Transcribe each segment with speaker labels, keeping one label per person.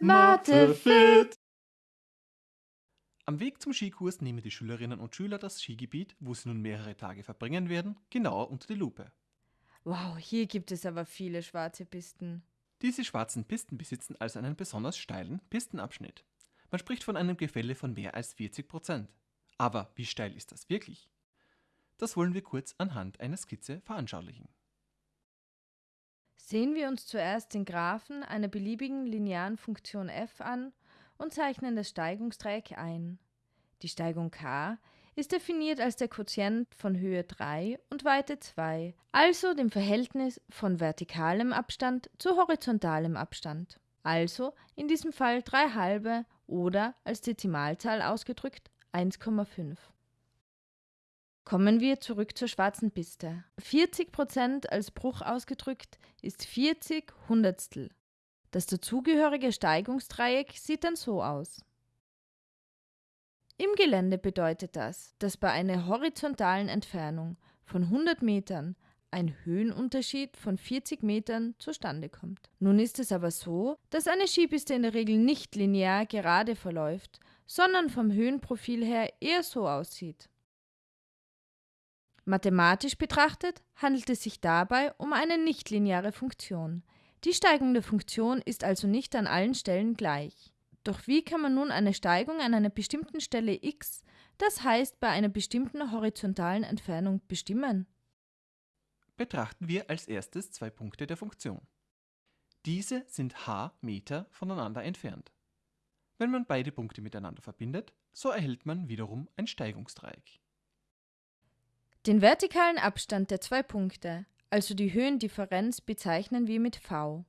Speaker 1: Mathe fit!
Speaker 2: Am Weg zum Skikurs nehmen die Schülerinnen und Schüler das Skigebiet, wo sie nun mehrere Tage verbringen werden, genauer unter die Lupe.
Speaker 1: Wow, hier gibt es aber viele schwarze Pisten.
Speaker 2: Diese schwarzen Pisten besitzen also einen besonders steilen Pistenabschnitt. Man spricht von einem Gefälle von mehr als 40 Prozent. Aber wie steil ist das wirklich? Das wollen wir kurz anhand einer Skizze veranschaulichen.
Speaker 1: Sehen wir uns zuerst den Graphen einer beliebigen linearen Funktion f an und zeichnen das Steigungsdreieck ein. Die Steigung k ist definiert als der Quotient von Höhe 3 und Weite 2, also dem Verhältnis von vertikalem Abstand zu horizontalem Abstand. Also in diesem Fall 3 halbe oder als Dezimalzahl ausgedrückt 1,5. Kommen wir zurück zur schwarzen Piste. 40% als Bruch ausgedrückt ist 40 Hundertstel. Das dazugehörige Steigungsdreieck sieht dann so aus. Im Gelände bedeutet das, dass bei einer horizontalen Entfernung von 100 Metern ein Höhenunterschied von 40 Metern zustande kommt. Nun ist es aber so, dass eine Skipiste in der Regel nicht linear gerade verläuft, sondern vom Höhenprofil her eher so aussieht. Mathematisch betrachtet handelt es sich dabei um eine nichtlineare Funktion. Die Steigung der Funktion ist also nicht an allen Stellen gleich. Doch wie kann man nun eine Steigung an einer bestimmten Stelle x, das heißt bei einer bestimmten horizontalen Entfernung, bestimmen?
Speaker 2: Betrachten wir als erstes zwei Punkte der Funktion. Diese sind h Meter voneinander entfernt. Wenn man beide Punkte miteinander verbindet, so erhält man wiederum ein Steigungsdreieck.
Speaker 1: Den vertikalen Abstand der zwei Punkte, also die Höhendifferenz, bezeichnen wir mit v.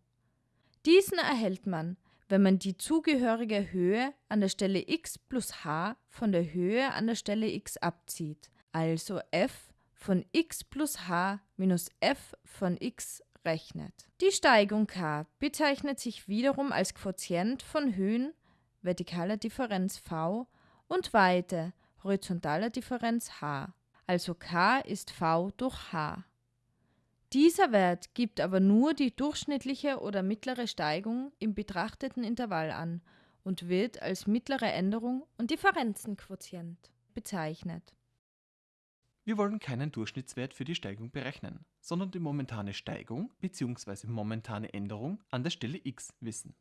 Speaker 1: Diesen erhält man, wenn man die zugehörige Höhe an der Stelle x plus h von der Höhe an der Stelle x abzieht, also f von x plus h minus f von x rechnet. Die Steigung k bezeichnet sich wiederum als Quotient von Höhen, vertikaler Differenz v, und Weite, horizontaler Differenz h. Also k ist v durch h. Dieser Wert gibt aber nur die durchschnittliche oder mittlere Steigung im betrachteten Intervall an und wird als mittlere Änderung und Differenzenquotient bezeichnet.
Speaker 2: Wir wollen keinen Durchschnittswert für die Steigung berechnen, sondern die momentane Steigung bzw. momentane Änderung an der Stelle x wissen.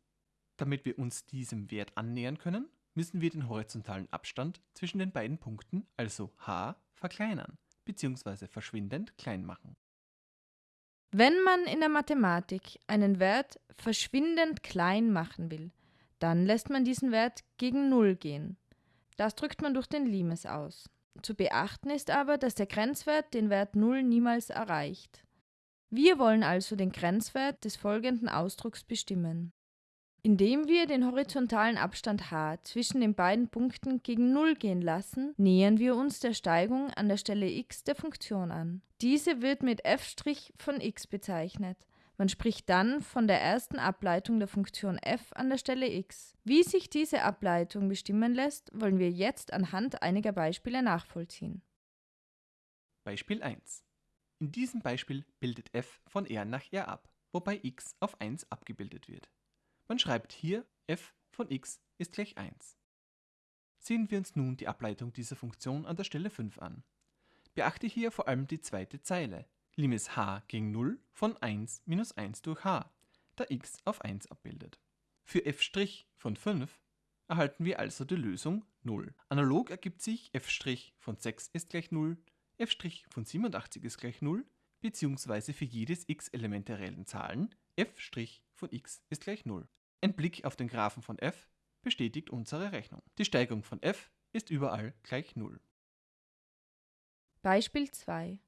Speaker 2: Damit wir uns diesem Wert annähern können, müssen wir den horizontalen Abstand zwischen den beiden Punkten, also h, verkleinern bzw. verschwindend klein machen.
Speaker 1: Wenn man in der Mathematik einen Wert verschwindend klein machen will, dann lässt man diesen Wert gegen Null gehen. Das drückt man durch den Limes aus. Zu beachten ist aber, dass der Grenzwert den Wert 0 niemals erreicht. Wir wollen also den Grenzwert des folgenden Ausdrucks bestimmen. Indem wir den horizontalen Abstand h zwischen den beiden Punkten gegen 0 gehen lassen, nähern wir uns der Steigung an der Stelle x der Funktion an. Diese wird mit f' von x bezeichnet. Man spricht dann von der ersten Ableitung der Funktion f an der Stelle x. Wie sich diese Ableitung bestimmen lässt, wollen wir jetzt anhand einiger Beispiele nachvollziehen.
Speaker 2: Beispiel 1. In diesem Beispiel bildet f von R nach R ab, wobei x auf 1 abgebildet wird. Man schreibt hier f von x ist gleich 1. Sehen wir uns nun die Ableitung dieser Funktion an der Stelle 5 an. Beachte hier vor allem die zweite Zeile, Limes h gegen 0 von 1 minus 1 durch h, da x auf 1 abbildet. Für f' von 5 erhalten wir also die Lösung 0. Analog ergibt sich f' von 6 ist gleich 0, f' von 87 ist gleich 0, beziehungsweise für jedes x-Element der reellen Zahlen f' von x ist gleich 0. Ein Blick auf den Graphen von f bestätigt unsere Rechnung. Die Steigung von f ist überall gleich 0.
Speaker 1: Beispiel 2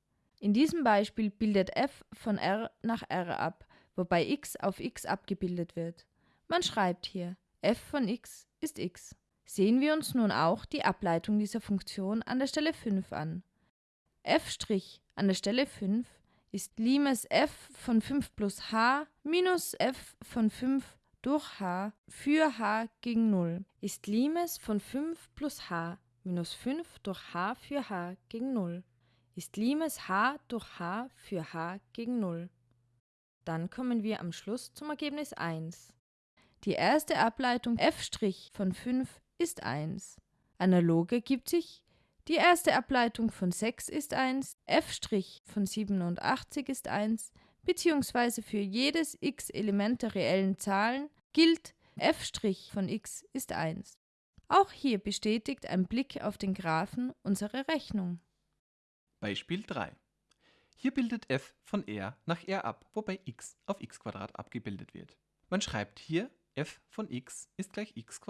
Speaker 1: in diesem Beispiel bildet f von R nach R ab, wobei x auf x abgebildet wird. Man schreibt hier, f von x ist x. Sehen wir uns nun auch die Ableitung dieser Funktion an der Stelle 5 an. f' an der Stelle 5 ist Limes f von 5 plus h minus f von 5 durch h für h gegen 0 ist Limes von 5 plus h minus 5 durch h für h gegen 0 ist Limes h durch h für h gegen 0. Dann kommen wir am Schluss zum Ergebnis 1. Die erste Ableitung f' von 5 ist 1. Analog ergibt sich, die erste Ableitung von 6 ist 1, f' von 87 ist 1, beziehungsweise für jedes x Element der reellen Zahlen gilt f' von x ist 1. Auch hier bestätigt ein Blick auf den Graphen unsere Rechnung.
Speaker 2: Beispiel 3. Hier bildet f von r nach r ab, wobei x auf x abgebildet wird. Man schreibt hier f von x ist gleich x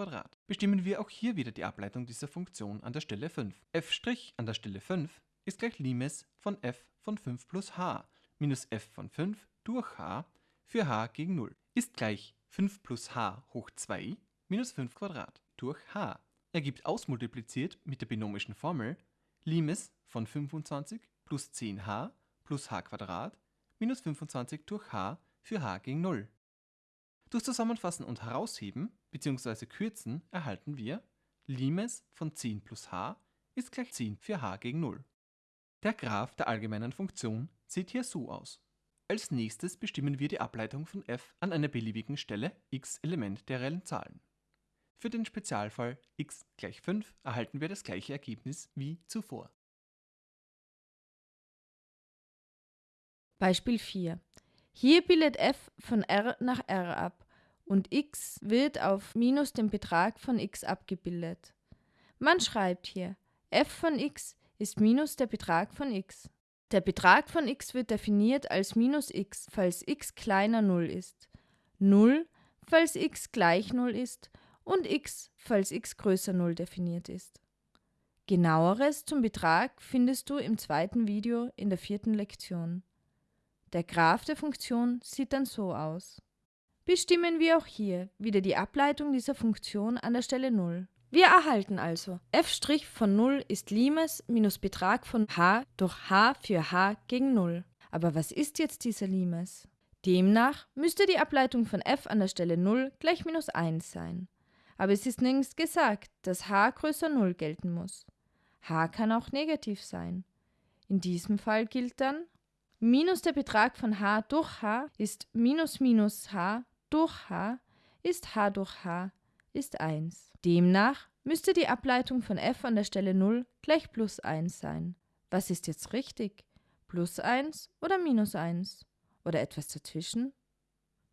Speaker 2: Bestimmen wir auch hier wieder die Ableitung dieser Funktion an der Stelle 5. f' an der Stelle 5 ist gleich Limes von f von 5 plus h minus f von 5 durch h für h gegen 0 ist gleich 5 plus h hoch 2 minus 5 durch h ergibt ausmultipliziert mit der binomischen Formel Limes von 25 plus 10h plus h minus 25 durch h für h gegen 0. Durch Zusammenfassen und Herausheben bzw. Kürzen erhalten wir Limes von 10 plus h ist gleich 10 für h gegen 0. Der Graph der allgemeinen Funktion sieht hier so aus. Als nächstes bestimmen wir die Ableitung von f an einer beliebigen Stelle x Element der reellen Zahlen. Für den Spezialfall x gleich 5 erhalten wir das gleiche Ergebnis wie zuvor.
Speaker 1: Beispiel 4. Hier bildet f von r nach r ab und x wird auf minus den Betrag von x abgebildet. Man schreibt hier, f von x ist minus der Betrag von x. Der Betrag von x wird definiert als minus x, falls x kleiner 0 ist, 0, falls x gleich 0 ist und x, falls x größer 0 definiert ist. Genaueres zum Betrag findest du im zweiten Video in der vierten Lektion. Der Graph der Funktion sieht dann so aus. Bestimmen wir auch hier wieder die Ableitung dieser Funktion an der Stelle 0. Wir erhalten also f' von 0 ist Limes minus Betrag von h durch h für h gegen 0. Aber was ist jetzt dieser Limes? Demnach müsste die Ableitung von f an der Stelle 0 gleich minus 1 sein. Aber es ist nirgends gesagt, dass h größer 0 gelten muss. h kann auch negativ sein. In diesem Fall gilt dann, minus der Betrag von h durch h ist minus minus h durch h ist h durch h ist 1. Demnach müsste die Ableitung von f an der Stelle 0 gleich plus 1 sein. Was ist jetzt richtig? Plus 1 oder minus 1? Oder etwas dazwischen?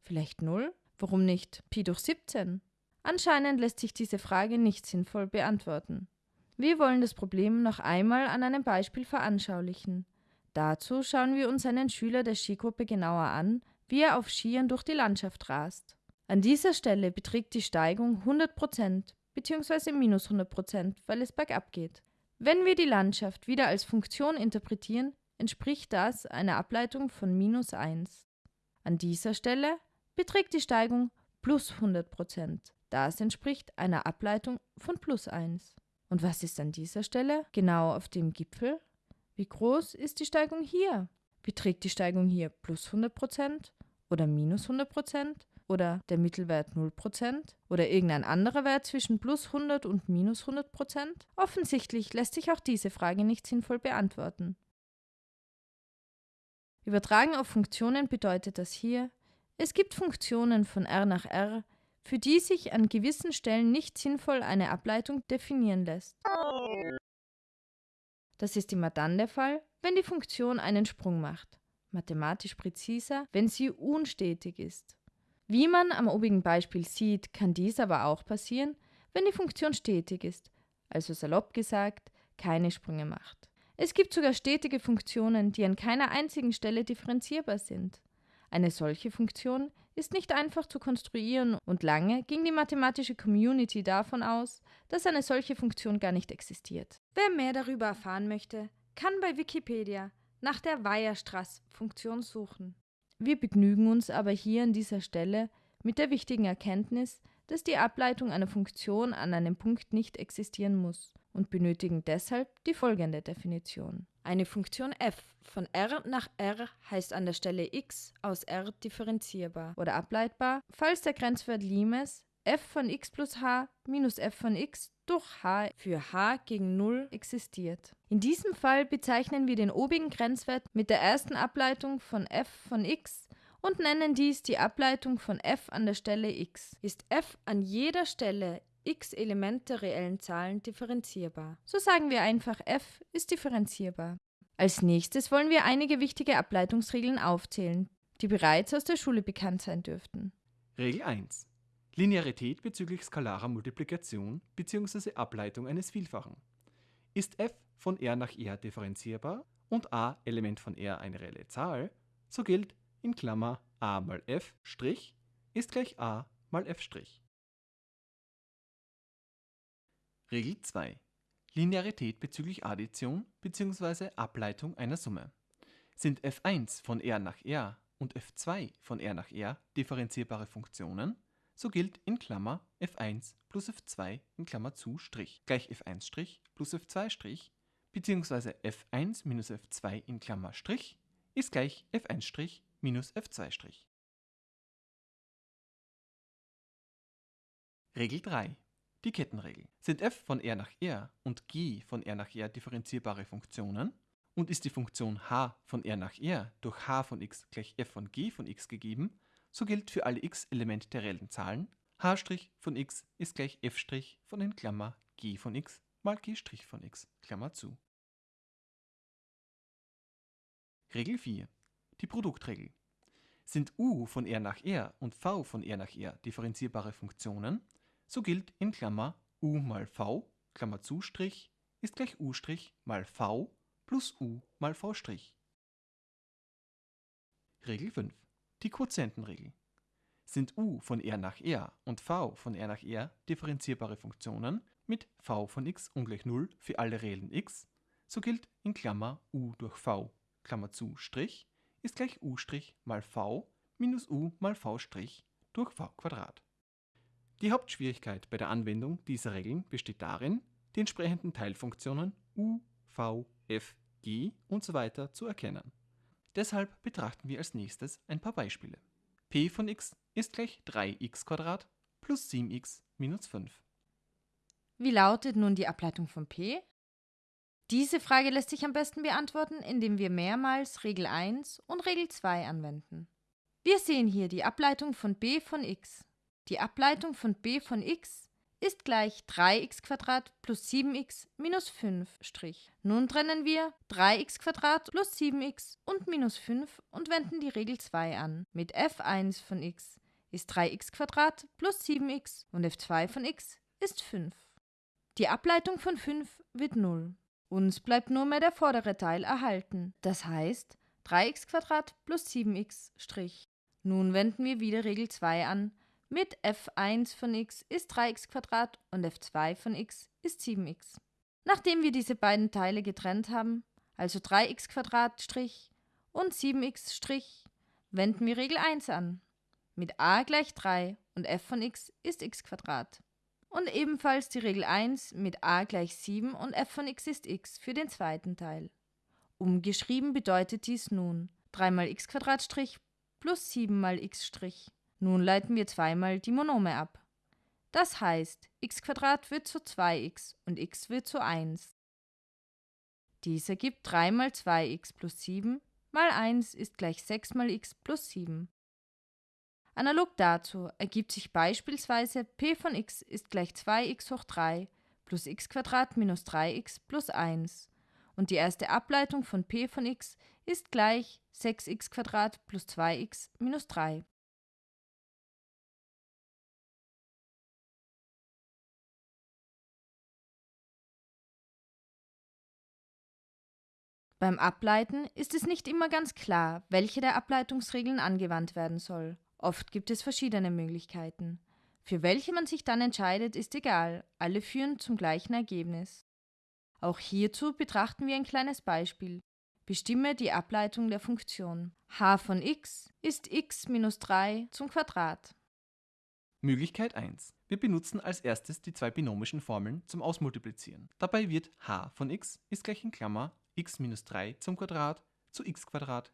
Speaker 1: Vielleicht 0? Warum nicht Pi durch 17? Anscheinend lässt sich diese Frage nicht sinnvoll beantworten. Wir wollen das Problem noch einmal an einem Beispiel veranschaulichen. Dazu schauen wir uns einen Schüler der Skigruppe genauer an, wie er auf Skiern durch die Landschaft rast. An dieser Stelle beträgt die Steigung 100% bzw. minus 100% weil es bergab geht. Wenn wir die Landschaft wieder als Funktion interpretieren, entspricht das einer Ableitung von minus 1. An dieser Stelle beträgt die Steigung plus 100% das entspricht einer Ableitung von plus 1. Und was ist an dieser Stelle? Genau auf dem Gipfel? Wie groß ist die Steigung hier? Beträgt die Steigung hier plus 100% oder minus 100% oder der Mittelwert 0% oder irgendein anderer Wert zwischen plus 100 und minus 100%? Offensichtlich lässt sich auch diese Frage nicht sinnvoll beantworten. Übertragen auf Funktionen bedeutet das hier, es gibt Funktionen von r nach r, für die sich an gewissen Stellen nicht sinnvoll eine Ableitung definieren lässt. Das ist immer dann der Fall, wenn die Funktion einen Sprung macht, mathematisch präziser, wenn sie unstetig ist. Wie man am obigen Beispiel sieht, kann dies aber auch passieren, wenn die Funktion stetig ist, also salopp gesagt, keine Sprünge macht. Es gibt sogar stetige Funktionen, die an keiner einzigen Stelle differenzierbar sind. Eine solche Funktion ist nicht einfach zu konstruieren und lange ging die mathematische Community davon aus, dass eine solche Funktion gar nicht existiert. Wer mehr darüber erfahren möchte, kann bei Wikipedia nach der Weierstrass-Funktion suchen. Wir begnügen uns aber hier an dieser Stelle mit der wichtigen Erkenntnis, dass die Ableitung einer Funktion an einem Punkt nicht existieren muss und benötigen deshalb die folgende Definition. Eine Funktion f von r nach r heißt an der Stelle x aus r differenzierbar oder ableitbar, falls der Grenzwert Limes f von x plus h minus f von x durch h für h gegen 0 existiert. In diesem Fall bezeichnen wir den obigen Grenzwert mit der ersten Ableitung von f von x und nennen dies die Ableitung von f an der Stelle x. Ist f an jeder Stelle x Elemente reellen Zahlen differenzierbar. So sagen wir einfach f ist differenzierbar. Als nächstes wollen wir einige wichtige Ableitungsregeln aufzählen, die bereits aus der Schule bekannt sein dürften.
Speaker 2: Regel 1. Linearität bezüglich skalarer Multiplikation bzw. Ableitung eines Vielfachen. Ist f von R nach R differenzierbar und a Element von R eine reelle Zahl, so gilt in Klammer a mal f' ist gleich a mal f'. Regel 2. Linearität bezüglich Addition bzw. Ableitung einer Summe. Sind f1 von R nach R und f2 von R nach R differenzierbare Funktionen, so gilt in Klammer f1 plus f2 in Klammer zu Strich gleich f1' plus f2' bzw. f1 minus f2 in Klammer Strich ist gleich f1' minus f2'. Regel 3. Die Kettenregel. Sind f von R nach R und g von R nach R differenzierbare Funktionen und ist die Funktion h von R nach R durch h von x gleich f von g von x gegeben, so gilt für alle x Elemente der reellen Zahlen h' von x ist gleich f' von in Klammer g von x mal g' von x, Klammer zu. Regel 4. Die Produktregel. Sind u von R nach R und v von R nach R differenzierbare Funktionen, so gilt in Klammer u mal v, Klammer zu Strich, ist gleich u' mal v plus u mal v'. Regel 5. Die Quotientenregel. Sind u von R nach R und v von R nach R differenzierbare Funktionen mit v von x ungleich 0 für alle reellen x, so gilt in Klammer u durch v, Klammer zu Strich, ist gleich u' mal v minus u mal v' durch v Quadrat. Die Hauptschwierigkeit bei der Anwendung dieser Regeln besteht darin, die entsprechenden Teilfunktionen u, v, f, g usw. So zu erkennen. Deshalb betrachten wir als nächstes ein paar Beispiele. p von x ist gleich 3x plus 7x minus 5.
Speaker 1: Wie lautet nun die Ableitung von p? Diese Frage lässt sich am besten beantworten, indem wir mehrmals Regel 1 und Regel 2 anwenden. Wir sehen hier die Ableitung von b von x. Die Ableitung von b von x ist gleich 3x plus 7x minus 5'. Nun trennen wir 3x plus 7x und minus 5 und wenden die Regel 2 an. Mit f1 von x ist 3x plus 7x und f2 von x ist 5. Die Ableitung von 5 wird 0. Uns bleibt nur mehr der vordere Teil erhalten, das heißt 3x plus 7x'. Nun wenden wir wieder Regel 2 an mit f1 von x ist 3x und f2 von x ist 7x. Nachdem wir diese beiden Teile getrennt haben, also 3x und 7x', wenden wir Regel 1 an. Mit a gleich 3 und f von x ist x Und ebenfalls die Regel 1 mit a gleich 7 und f von x ist x für den zweiten Teil. Umgeschrieben bedeutet dies nun 3 mal x plus 7 mal x'. Nun leiten wir zweimal die Monome ab. Das heißt, x wird zu 2x und x wird zu 1. Dies ergibt 3 mal 2x plus 7 mal 1 ist gleich 6 mal x plus 7. Analog dazu ergibt sich beispielsweise p von x ist gleich 2x hoch 3 plus x minus 3x plus 1 und die erste Ableitung von p von x ist gleich 6x plus 2x minus 3. Beim Ableiten ist es nicht immer ganz klar, welche der Ableitungsregeln angewandt werden soll. Oft gibt es verschiedene Möglichkeiten. Für welche man sich dann entscheidet, ist egal, alle führen zum gleichen Ergebnis. Auch hierzu betrachten wir ein kleines Beispiel. Bestimme die Ableitung der Funktion. h von x ist x minus 3 zum Quadrat.
Speaker 2: Möglichkeit 1. Wir benutzen als erstes die zwei binomischen Formeln zum Ausmultiplizieren. Dabei wird h von x ist gleich in Klammer x minus 3 zum Quadrat zu x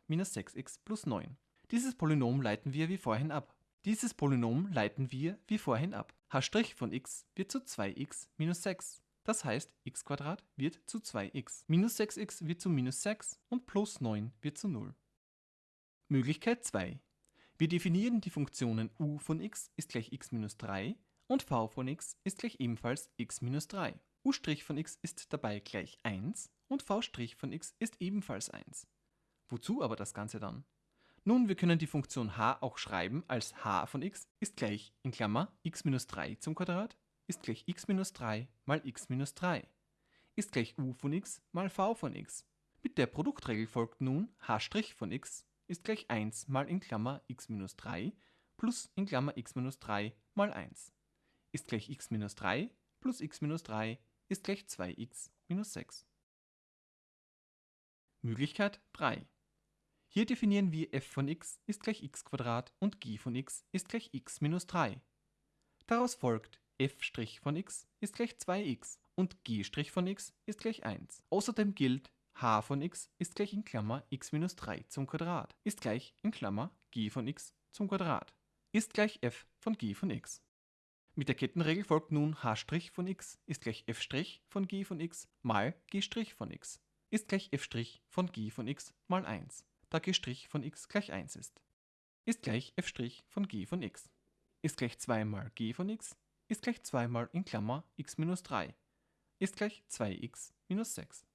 Speaker 2: minus 6x plus 9. Dieses Polynom leiten wir wie vorhin ab. Dieses Polynom leiten wir wie vorhin ab. h' von x wird zu 2x minus 6. Das heißt, x wird zu 2x. Minus 6x wird zu minus 6 und plus 9 wird zu 0. Möglichkeit 2. Wir definieren die Funktionen u von x ist gleich x minus 3 und v von x ist gleich ebenfalls x minus 3. u' von x ist dabei gleich 1 und v' von x ist ebenfalls 1. Wozu aber das Ganze dann? Nun, wir können die Funktion h auch schreiben als h von x ist gleich in Klammer x minus 3 zum Quadrat ist gleich x minus 3 mal x minus 3 ist gleich u von x mal v von x. Mit der Produktregel folgt nun h' von x ist gleich 1 mal in Klammer x minus 3 plus in Klammer x minus 3 mal 1 ist gleich x minus 3 plus x minus 3 ist gleich 2x minus 6. Möglichkeit 3 hier definieren wir f von x ist gleich x und g von x ist gleich x minus 3. Daraus folgt f' von x ist gleich 2x und g' von x ist gleich 1. Außerdem gilt h von x ist gleich in Klammer x minus 3 zum Quadrat ist gleich in Klammer g von x zum Quadrat ist gleich f von g von x. Mit der Kettenregel folgt nun h' von x ist gleich f' von g von x mal g' von x ist gleich f' von g von x mal 1 da g' von x gleich 1 ist. Ist gleich f' von g von x. Ist gleich 2 mal g von x, ist gleich 2 mal in Klammer x minus 3. Ist gleich 2x minus 6.